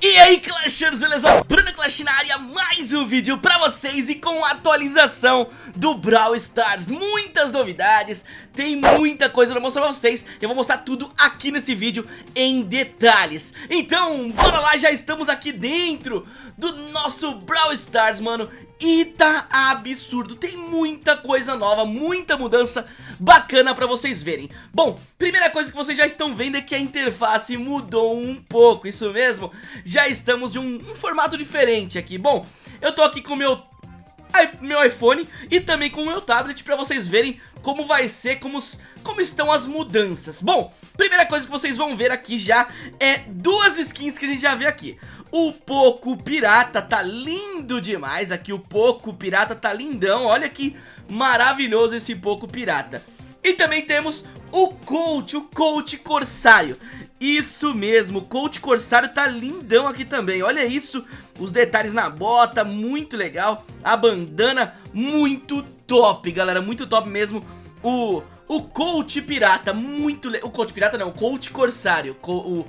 E aí Clashers, beleza? Bruno Clash na área, mais um vídeo pra vocês e com atualização do Brawl Stars. Muitas novidades, tem muita coisa pra mostrar pra vocês. Eu vou mostrar tudo aqui nesse vídeo em detalhes. Então, bora lá, já estamos aqui dentro do nosso Brawl Stars, mano. E tá absurdo, tem muita coisa nova, muita mudança bacana pra vocês verem. Bom, primeira coisa que vocês já estão vendo é que a interface mudou um pouco, isso mesmo? Já estamos de um, um formato diferente aqui. Bom, eu tô aqui com o meu meu iPhone e também com o meu tablet pra vocês verem como vai ser, como, como estão as mudanças. Bom, primeira coisa que vocês vão ver aqui já é duas skins que a gente já vê aqui o Poco Pirata tá lindo demais aqui, o Poco Pirata tá lindão, olha que maravilhoso esse Poco Pirata. E também temos o Coach, o Coach Corsário. Isso mesmo, o Coach Corsário tá lindão aqui também, olha isso, os detalhes na bota, muito legal, a bandana, muito top, galera, muito top mesmo, o, o Coach Pirata, muito o Coach Pirata não, o Coach Corsário, o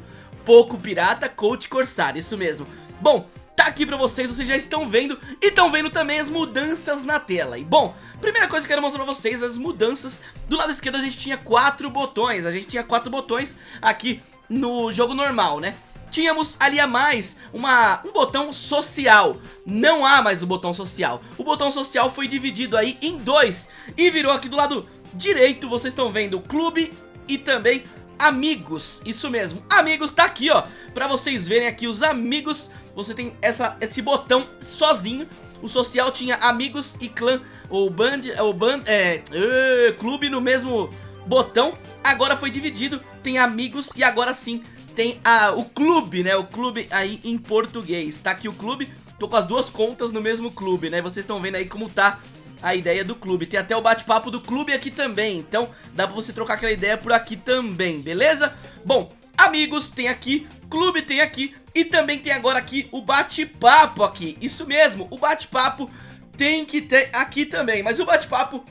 Poco Pirata, Coach Corsário, isso mesmo. Bom, tá aqui pra vocês, vocês já estão vendo e estão vendo também as mudanças na tela. E bom, primeira coisa que eu quero mostrar pra vocês, as mudanças. Do lado esquerdo a gente tinha quatro botões, a gente tinha quatro botões aqui no jogo normal, né? Tínhamos ali a mais uma, um botão social Não há mais o botão social O botão social foi dividido aí em dois E virou aqui do lado direito Vocês estão vendo clube e também amigos, isso mesmo, amigos tá aqui ó, pra vocês verem aqui os amigos, você tem essa, esse botão sozinho, o social tinha amigos e clã, ou band, ou band, é, uh, clube no mesmo botão, agora foi dividido, tem amigos e agora sim tem a, o clube, né, o clube aí em português, tá aqui o clube, tô com as duas contas no mesmo clube, né, vocês estão vendo aí como tá a ideia do clube. Tem até o bate-papo do clube aqui também, então dá pra você trocar aquela ideia por aqui também, beleza? Bom, amigos tem aqui, clube tem aqui e também tem agora aqui o bate-papo aqui. Isso mesmo, o bate-papo tem que ter aqui também, mas o bate-papo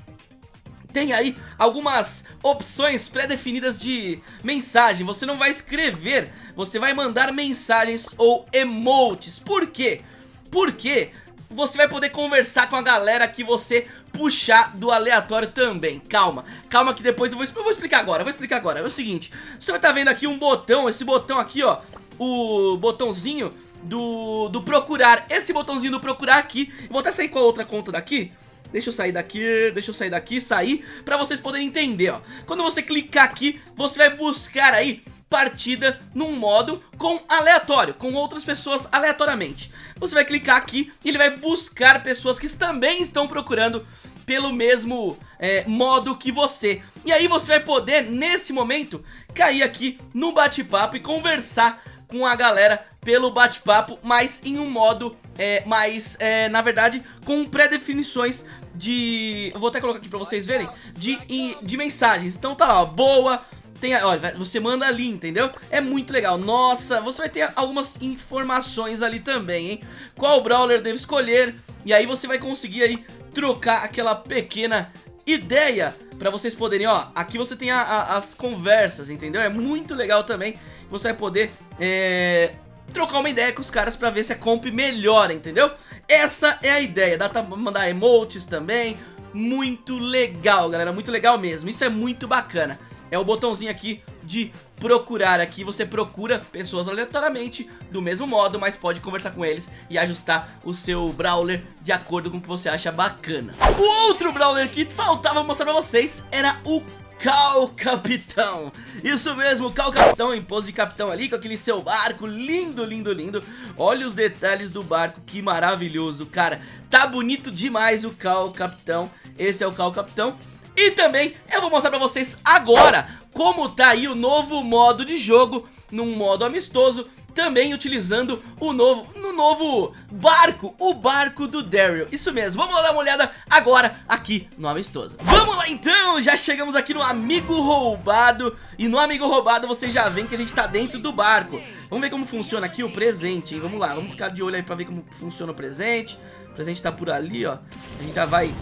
tem aí algumas opções pré-definidas de mensagem. Você não vai escrever, você vai mandar mensagens ou emotes. Por quê? Porque você vai poder conversar com a galera que você puxar do aleatório também. Calma, calma que depois eu vou, eu vou explicar agora, vou explicar agora. É o seguinte, você vai estar tá vendo aqui um botão, esse botão aqui ó O botãozinho do, do procurar. Esse botãozinho do procurar aqui Vou até sair com a outra conta daqui. Deixa eu sair daqui, deixa eu sair daqui, sair Pra vocês poderem entender, ó. Quando você clicar aqui, você vai buscar aí partida num modo com aleatório, com outras pessoas aleatoriamente. Você vai clicar aqui e ele vai buscar pessoas que também estão procurando pelo mesmo é, modo que você. E aí você vai poder, nesse momento, cair aqui no bate-papo e conversar com a galera pelo bate-papo, mas em um modo é, mais, é, na verdade, com pré-definições de... Eu vou até colocar aqui pra vocês verem, de, de mensagens. Então tá lá, ó, boa tem, olha, você manda ali, entendeu? É muito legal. Nossa, você vai ter algumas informações ali também, hein? Qual brawler deve escolher? E aí você vai conseguir aí trocar aquela pequena ideia pra vocês poderem, ó, aqui você tem a, a, as conversas, entendeu? É muito legal também, você vai poder, é, trocar uma ideia com os caras pra ver se a comp melhora, entendeu? Essa é a ideia, dá pra mandar emotes também, muito legal, galera, muito legal mesmo, isso é muito bacana é o botãozinho aqui de procurar aqui, você procura pessoas aleatoriamente do mesmo modo, mas pode conversar com eles e ajustar o seu Brawler de acordo com o que você acha bacana. O outro Brawler que faltava mostrar pra vocês era o Cal Capitão. Isso mesmo, Cal Capitão em pose de capitão ali Com aquele seu barco, lindo, lindo, lindo. Olha os detalhes do barco, que maravilhoso, cara. Tá bonito demais o Cal Capitão. Esse é o Cal Capitão e também eu vou mostrar pra vocês agora como tá aí o novo modo de jogo num modo amistoso também utilizando o novo, no novo barco, o barco do Daryl. Isso mesmo, vamos dar uma olhada agora aqui no Amistoso. Vamos lá então, já chegamos aqui no Amigo Roubado E no Amigo Roubado vocês já veem que a gente tá dentro do barco. Vamos ver como funciona aqui o presente, hein? Vamos lá, vamos ficar de olho aí pra ver como funciona o presente. O presente tá por ali, ó. A gente já vai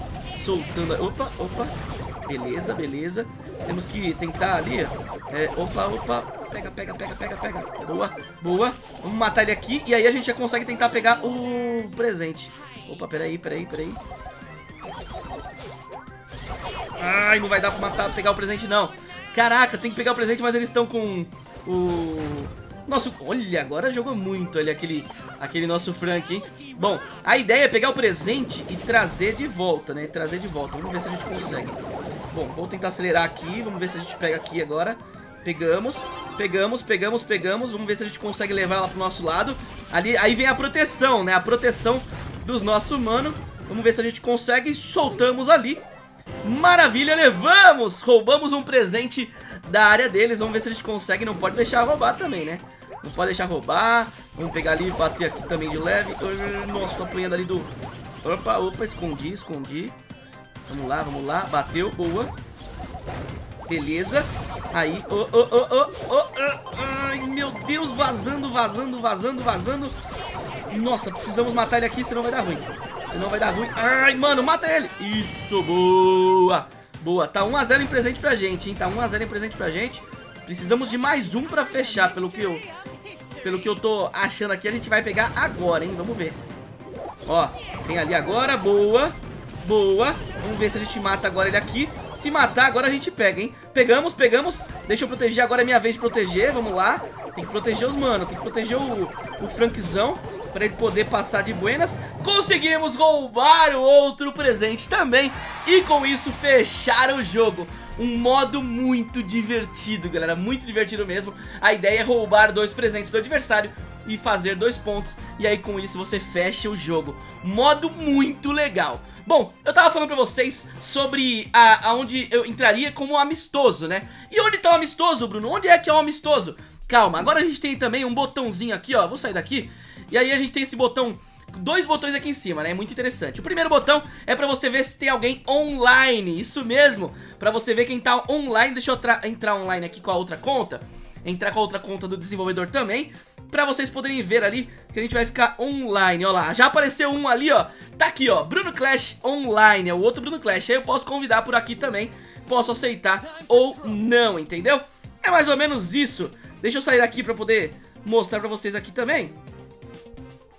soltando... Opa, opa Beleza, beleza. Temos que tentar ali. É, opa, opa. pega, pega, pega, pega, pega. Boa, boa. Vamos matar ele aqui e aí a gente já consegue tentar pegar o presente. Opa, peraí, peraí, peraí. Ai, não vai dar pra matar, pegar o presente não. Caraca, tem que pegar o presente, mas eles estão com o... Nosso... Olha, agora jogou muito ali aquele, aquele nosso Frank, hein? Bom, a ideia é pegar o presente e trazer de volta, né? Trazer de volta. Vamos ver se a gente consegue. Bom, vou tentar acelerar aqui. Vamos ver se a gente pega aqui agora. Pegamos, pegamos, pegamos, pegamos. Vamos ver se a gente consegue levar ela pro nosso lado. Ali, aí vem a proteção, né? A proteção dos nossos humanos. Vamos ver se a gente consegue. Soltamos ali. Maravilha, levamos! Roubamos um presente da área deles. Vamos ver se a gente consegue. Não pode deixar roubar também, né? Não pode deixar roubar. Vamos pegar ali e bater aqui também de leve. Nossa, tô apanhando ali do... Opa, opa, escondi, escondi. Vamos lá, vamos lá. Bateu, boa. Beleza. Aí, oh, oh, oh, oh, oh, ai, meu Deus, vazando, vazando, vazando, vazando. Nossa, precisamos matar ele aqui, senão vai dar ruim. Senão vai dar ruim. Ai, mano, mata ele. Isso, boa. Boa, tá 1x0 em presente pra gente, hein? Tá 1x0 em presente pra gente. Precisamos de mais um pra fechar, pelo que eu... Pelo que eu tô achando aqui, a gente vai pegar agora, hein? Vamos ver. Ó, tem ali agora, boa. Boa. Vamos ver se a gente mata agora ele aqui. Se matar, agora a gente pega, hein? Pegamos, pegamos. Deixa eu proteger, agora é minha vez de proteger. Vamos lá. Tem que proteger os mano. Tem que proteger o, o Frankzão para ele poder passar de buenas. Conseguimos roubar o outro presente também. E com isso fechar o jogo. Um modo muito divertido, galera, muito divertido mesmo A ideia é roubar dois presentes do adversário e fazer dois pontos E aí com isso você fecha o jogo Modo muito legal Bom, eu tava falando pra vocês sobre a, aonde eu entraria como amistoso, né? E onde tá o amistoso, Bruno? Onde é que é o amistoso? Calma, agora a gente tem também um botãozinho aqui, ó Vou sair daqui E aí a gente tem esse botão dois botões aqui em cima, né? É muito interessante. O primeiro botão é pra você ver se tem alguém online. Isso mesmo, pra você ver quem tá online. Deixa eu entrar online aqui com a outra conta. Entrar com a outra conta do desenvolvedor também. Pra vocês poderem ver ali que a gente vai ficar online, ó lá. Já apareceu um ali, ó. Tá aqui, ó. Bruno Clash online. É o outro Bruno Clash. Aí eu posso convidar por aqui também. Posso aceitar ou não, entendeu? É mais ou menos isso. Deixa eu sair aqui pra poder mostrar pra vocês aqui também.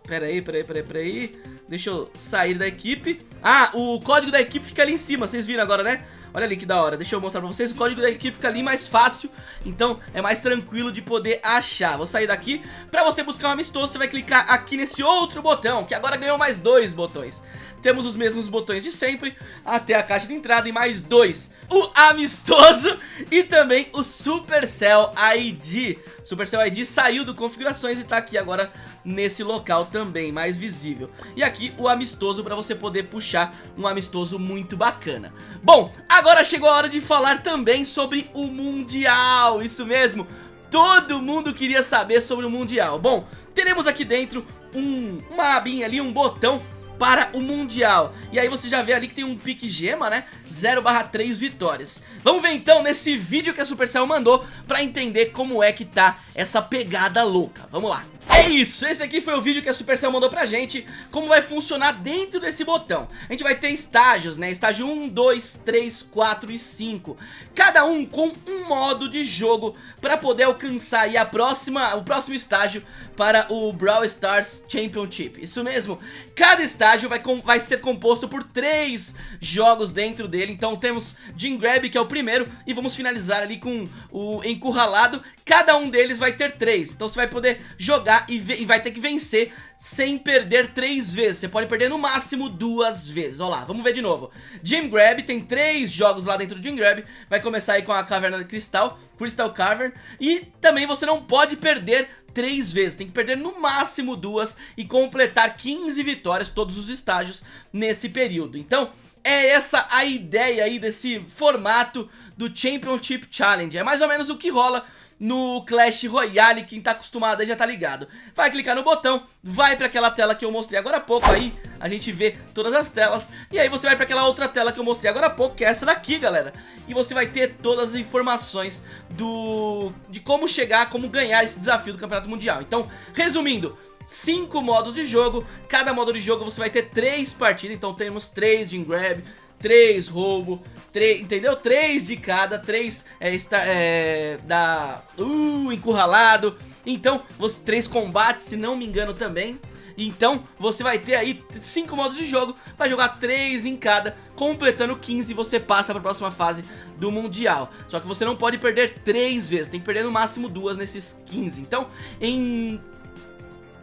Pera aí, pera aí, pera aí, pera aí. Deixa eu sair da equipe. Ah, o código da equipe fica ali em cima, vocês viram agora, né? Olha ali que da hora, deixa eu mostrar pra vocês. O código da equipe fica ali mais fácil. Então é mais tranquilo de poder achar. Vou sair daqui. Pra você buscar um amistoso, você vai clicar aqui nesse outro botão Que agora ganhou mais dois botões temos os mesmos botões de sempre, até a caixa de entrada e mais dois. O amistoso e também o Supercell ID. Supercell ID saiu do configurações e tá aqui agora nesse local também, mais visível. E aqui o amistoso para você poder puxar um amistoso muito bacana. Bom, agora chegou a hora de falar também sobre o Mundial, isso mesmo. Todo mundo queria saber sobre o Mundial. Bom, teremos aqui dentro um, uma abinha ali, um botão para o Mundial. E aí você já vê ali que tem um pique gema, né? 0 barra 3 vitórias. Vamos ver então nesse vídeo que a Supercell mandou para entender como é que tá essa pegada louca. Vamos lá. É isso, esse aqui foi o vídeo que a Supercell mandou pra gente Como vai funcionar dentro desse botão. A gente vai ter estágios, né? Estágio 1, 2, 3, 4 e 5 Cada um com um modo de jogo Pra poder alcançar aí a próxima, o próximo estágio Para o Brawl Stars Championship. Isso mesmo Cada estágio vai, com, vai ser composto por três jogos dentro dele. Então temos Jim Grab, que é o primeiro E vamos finalizar ali com o Encurralado. Cada um deles vai ter três. Então você vai poder jogar e, e, vai ter que vencer sem perder três vezes. Você pode perder no máximo duas vezes. Olha lá, vamos ver de novo. Jim Grab, tem três jogos lá dentro do Jim Grab. Vai começar aí com a Caverna de Cristal, Crystal Cavern. E também você não pode perder três vezes, tem que perder no máximo duas e completar 15 vitórias todos os estágios nesse período. Então, é essa a ideia aí desse formato do Championship Challenge. É mais ou menos o que rola no Clash Royale, quem tá acostumado aí já tá ligado. Vai clicar no botão, vai pra aquela tela que eu mostrei agora há pouco aí, a gente vê todas as telas, e aí você vai pra aquela outra tela que eu mostrei agora há pouco, que é essa daqui, galera. E você vai ter todas as informações do de como chegar, como ganhar esse desafio do Campeonato Mundial. Então, resumindo, cinco modos de jogo, cada modo de jogo você vai ter três partidas, então temos três de grab, três roubo, três, entendeu? Três de cada, três é, está, é, da... Uh, encurralado. Então, você, três combates, se não me engano também. Então você vai ter aí 5 modos de jogo, vai jogar 3 em cada, completando 15 você passa para a próxima fase do Mundial. Só que você não pode perder 3 vezes, tem que perder no máximo 2 nesses 15. Então em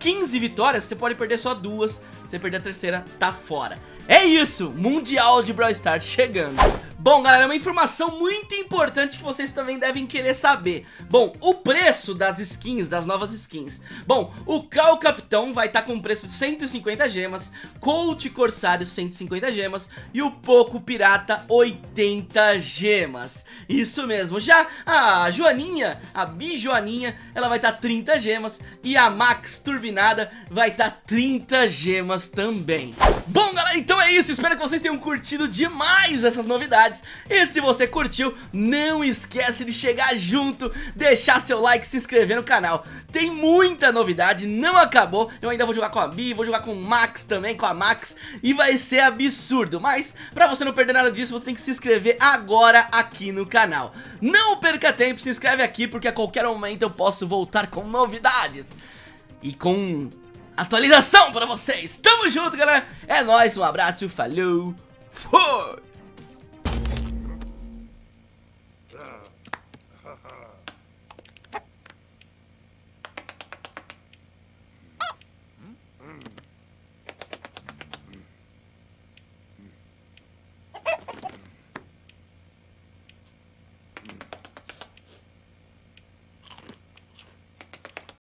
15 vitórias, você pode perder só duas, você perder a terceira, tá fora. É isso, Mundial de Brawl Stars chegando. Bom, galera, uma informação muito importante que vocês também devem querer saber. Bom, o preço das skins, das novas skins. Bom, o Cal Capitão vai estar tá com um preço de 150 gemas, Colt Corsário 150 gemas e o Poco Pirata 80 gemas. Isso mesmo. Já a Joaninha, a Bi Joaninha, ela vai estar tá 30 gemas e a Max Turbinada vai estar tá 30 gemas também. Bom, galera, então é isso. Espero que vocês tenham curtido demais essas novidades novidades. E se você curtiu, não esquece de chegar junto, deixar seu like, se inscrever no canal. Tem muita novidade, não acabou. Eu ainda vou jogar com a Bi, vou jogar com o Max também, com a Max. E vai ser absurdo. Mas, pra você não perder nada disso, você tem que se inscrever agora aqui no canal. Não perca tempo, se inscreve aqui, porque a qualquer momento eu posso voltar com novidades. E com atualização pra vocês. Tamo junto, galera. É nóis, um abraço, falou, fui!